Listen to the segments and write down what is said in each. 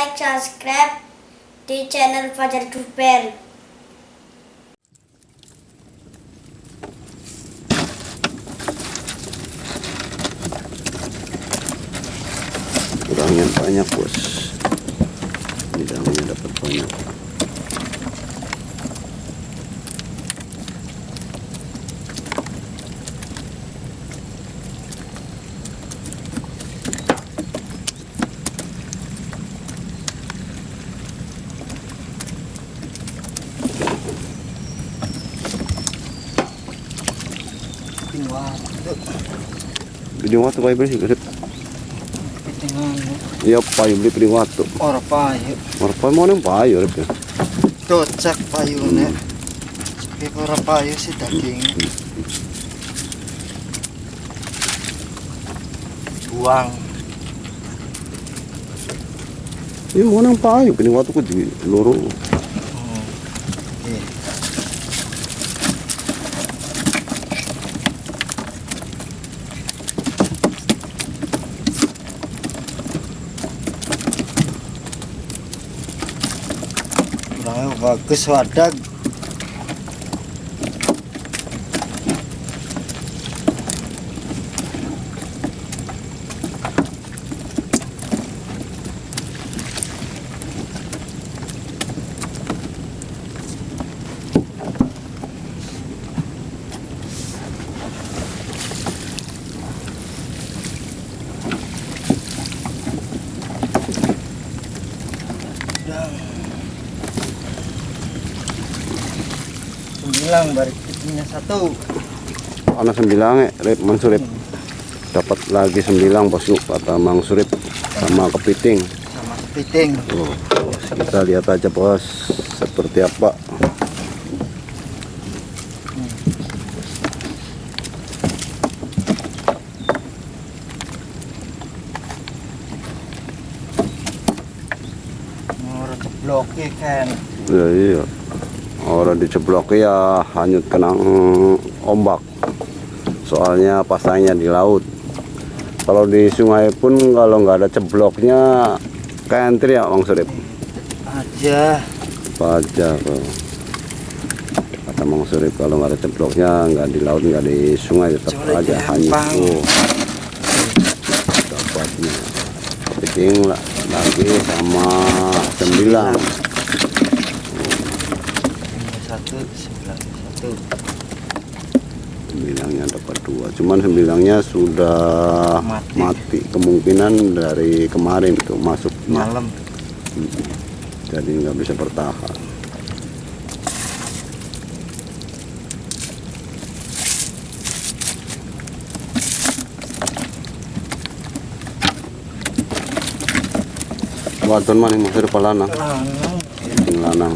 subscribe di channel Fajar Duper. kurangnya banyak bos bidangnya dapat banyak Piting waktu kayak bersih kerip. Iya payu beli piting waktu. Ora payu. Marpa mau neng payu rip ya. Cocok payune. Tapi ora payu sih daging. Buang. Iya mau neng payu piting waktu ku di loro. Hmm. Iya. Bagus wadah sembilan balik pitingnya satu Anak sembilang ya, rip mansurip. Dapat lagi sembilang bosku kata Mang Surip sama kepiting. sama piting Tuh, kita lihat aja bos seperti apa. mau cebloki kan Ya, iya. Orang diceblok ya hanyut kena ombak. Soalnya pasangnya di laut. Kalau di sungai pun kalau nggak ada cebloknya kentri ya Mang Surip. aja Aja. Kata Mang Surip kalau nggak ada cebloknya nggak di laut nggak di sungai tetap aja hanyut. empang. Oh. Dapatnya. Kepiting lah lagi sama sembilan. Satu. Sembilan satu sembilangnya dapat dua. Cuman sembilangnya sudah Mati. mati, kemungkinan dari kemarin itu masuk. Malam. Jadi nggak bisa bertahan. Wadon mana yang masih lanang, lanang,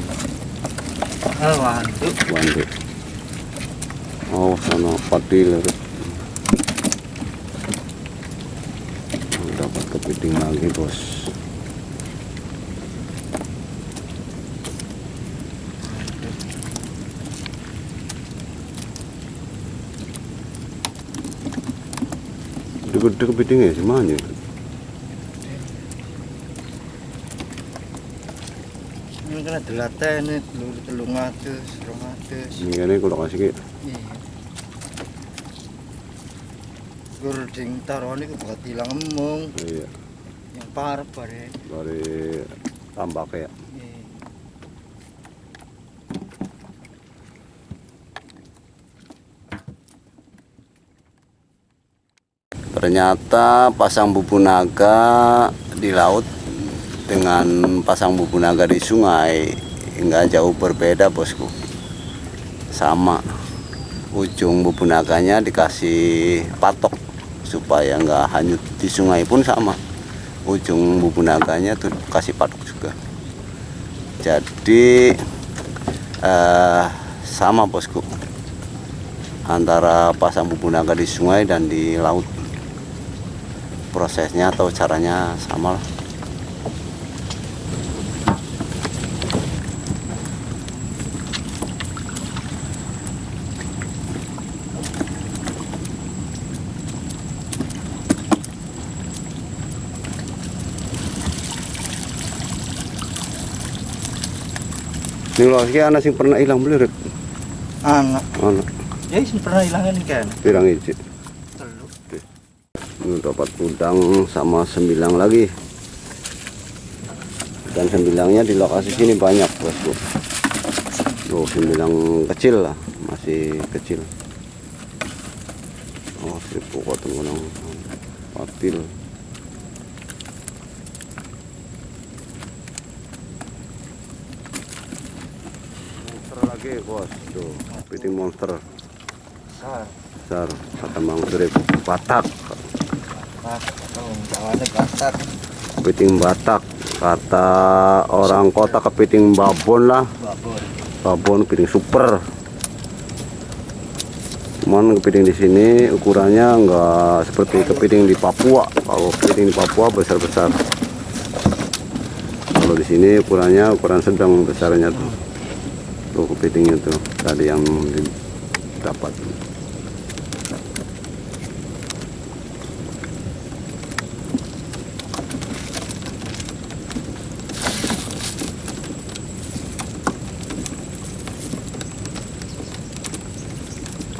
wandu wandu. Oh, sana padil. Dapat kepiting lagi, bos. Gede kepitingnya semuanya. Ini telur telung atus rong atus Ini kan kalau kasih ke iya gur ding taruhan itu buat hilang emung. Iya, yang parah bare. Dari tambak ya. iya. Ternyata pasang bubu naga di laut dengan pasang bubu naga di sungai nggak jauh berbeda bosku. Sama. Ujung bubu naganya dikasih patok supaya nggak hanyut di sungai pun sama. Ujung bubu naganya tuh kasih patok juga. Jadi eh, sama bosku antara pasang bubu naga di sungai dan di laut prosesnya atau caranya sama lah Ini loh, iki anak sing pernah hilang beli rep. anak Anak ya sih pernah hilangin kan pirang iji. telu Ini dapat udang sama sembilang lagi. Dan sembilangnya di lokasi sini banyak bosku. Oh, sembilang kecil lah, masih kecil. Oh, seribu koton kunang patil. Bos, tuh kepiting monster. Besar. Besar. Kata Mang Surip Batak. Nah oh batak. Kepiting Batak. Kata orang kota kepiting babon lah. Babon. Babon kepiting super. Cuman kepiting di sini ukurannya enggak seperti kepiting di Papua. Kalau kepiting di Papua besar besar kalau di sini ukurannya ukuran sedang besarnya tuh tuh kepitingnya tuh tadi yang dapat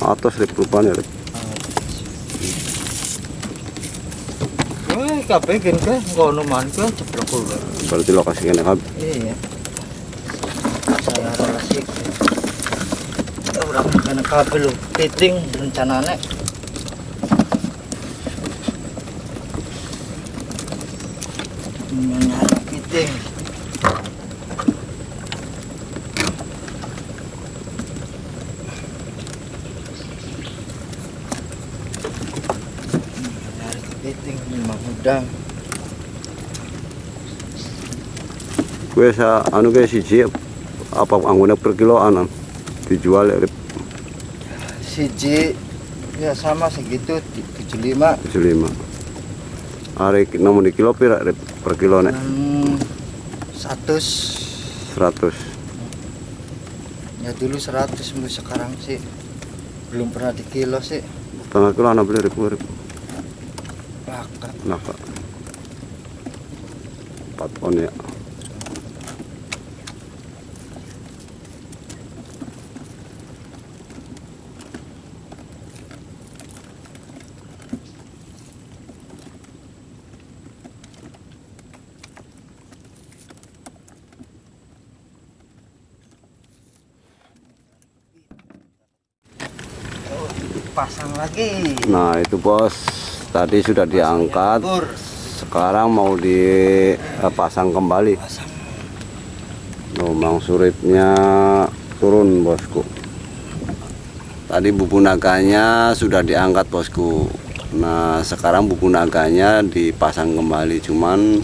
atas rip rupanya. Wah, kabeh gen ke ngono man ke ceplok berarti lokasi kene kan Iya. Relasi. Orang kena kabel lu titing rencananya. Nyari piting. Piting memang udang. gue sa anu gue siji apa anggone per kiloan an. dijual ya Siji ya sama segitu 75 75 hari namun di kilo pira rip per kilo nek? Hmm, 100 100 ya dulu 100 bu sekarang sih. Belum pernah di kilo sih. Setengah kilo anak beli rip rip. Laka nah kak empat on ya oh, pasang lagi nah itu bos tadi sudah diangkat Pur, sekarang mau dipasang kembali pasang Suripnya turun bosku. Tadi bubu naganya sudah diangkat bosku. Nah sekarang bubu naganya dipasang kembali. Cuman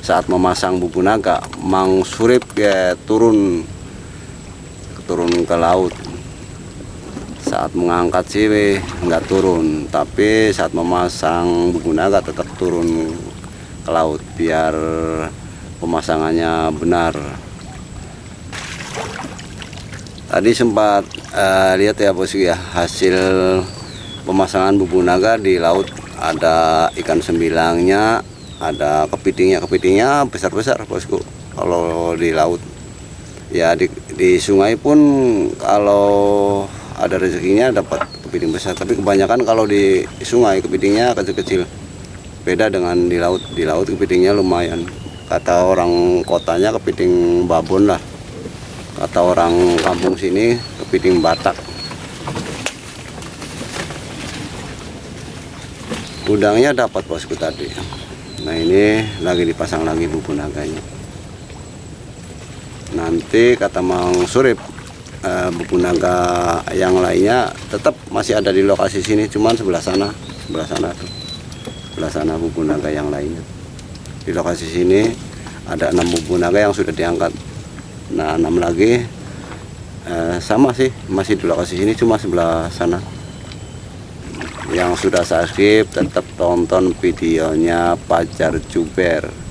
saat memasang bubu naga, Mang Surip ya turun turun ke laut. Saat mengangkat sih nggak turun, tapi saat memasang bubu naga tetap turun ke laut biar pemasangannya benar. Tadi sempat eh, lihat ya bosku ya hasil pemasangan bubu naga di laut. Ada ikan sembilangnya, ada kepitingnya. Kepitingnya besar besar bosku kalau di laut. Ya di, di sungai pun kalau ada rezekinya dapat kepiting besar. Tapi kebanyakan kalau di sungai kepitingnya kecil kecil beda dengan di laut. Di laut kepitingnya lumayan. Kata orang kotanya kepiting babon lah. Kata orang kampung sini kepiting batak. Udangnya dapat bosku tadi. Nah ini lagi dipasang lagi bubu naganya nanti kata Mang Surip eh, bubu naga yang lainnya tetap masih ada di lokasi sini cuman sebelah sana sebelah sana tuh. Sebelah sana bubu naga yang lainnya. Di lokasi sini ada enam bubu naga yang sudah diangkat. Nah enam lagi eh, sama sih masih di lokasi sini cuma sebelah sana. Yang sudah subscribe tetap tonton videonya Pajar Juber